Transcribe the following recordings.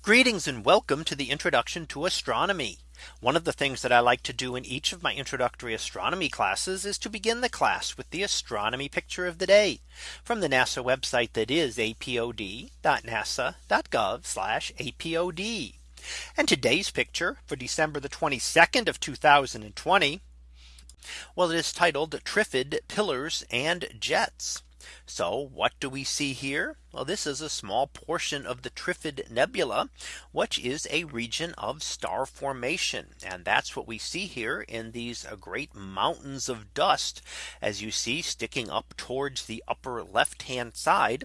Greetings and welcome to the introduction to astronomy. One of the things that I like to do in each of my introductory astronomy classes is to begin the class with the astronomy picture of the day from the NASA website that is apod.nasa.gov apod. And today's picture for December the 22nd of 2020. Well, it is titled Trifid Pillars and Jets. So what do we see here? Well, this is a small portion of the Trifid Nebula, which is a region of star formation. And that's what we see here in these great mountains of dust, as you see sticking up towards the upper left hand side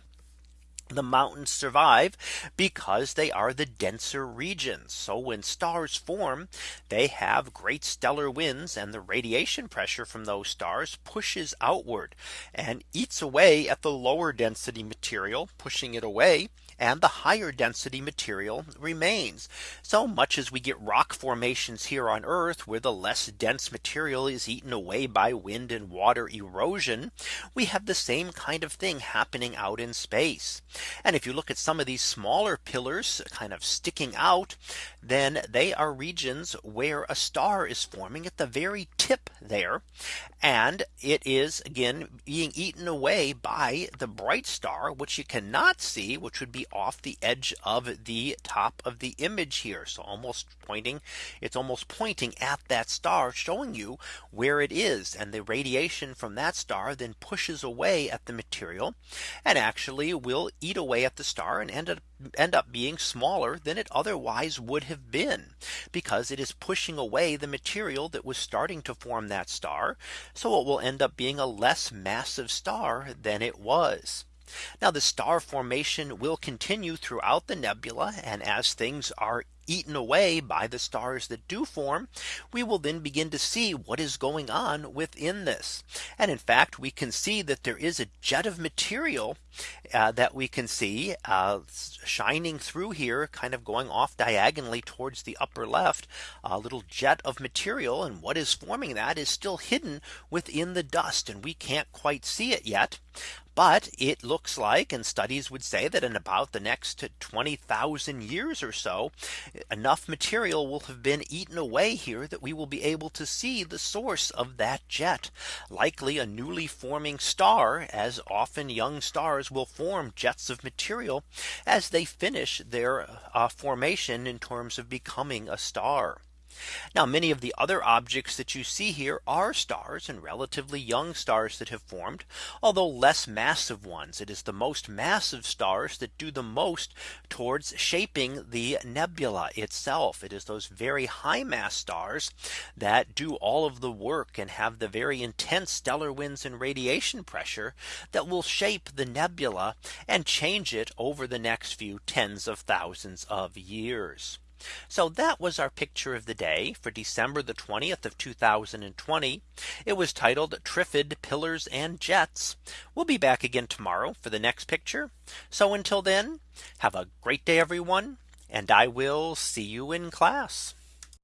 the mountains survive because they are the denser regions. So when stars form, they have great stellar winds and the radiation pressure from those stars pushes outward and eats away at the lower density material, pushing it away and the higher density material remains. So much as we get rock formations here on Earth where the less dense material is eaten away by wind and water erosion. We have the same kind of thing happening out in space. And if you look at some of these smaller pillars kind of sticking out, then they are regions where a star is forming at the very tip there. And it is again being eaten away by the bright star, which you cannot see, which would off the edge of the top of the image here. So almost pointing, it's almost pointing at that star showing you where it is. And the radiation from that star then pushes away at the material and actually will eat away at the star and end up end up being smaller than it otherwise would have been because it is pushing away the material that was starting to form that star. So it will end up being a less massive star than it was. Now the star formation will continue throughout the nebula and as things are eaten away by the stars that do form, we will then begin to see what is going on within this. And in fact, we can see that there is a jet of material uh, that we can see uh, shining through here, kind of going off diagonally towards the upper left, a little jet of material. And what is forming that is still hidden within the dust and we can't quite see it yet. But it looks like and studies would say that in about the next 20,000 years or so, enough material will have been eaten away here that we will be able to see the source of that jet, likely a newly forming star, as often young stars will form jets of material as they finish their uh, formation in terms of becoming a star. Now many of the other objects that you see here are stars and relatively young stars that have formed, although less massive ones. It is the most massive stars that do the most towards shaping the nebula itself. It is those very high mass stars that do all of the work and have the very intense stellar winds and radiation pressure that will shape the nebula and change it over the next few tens of thousands of years. So that was our picture of the day for December the 20th of 2020. It was titled Trifid Pillars and Jets. We'll be back again tomorrow for the next picture. So until then, have a great day, everyone. And I will see you in class.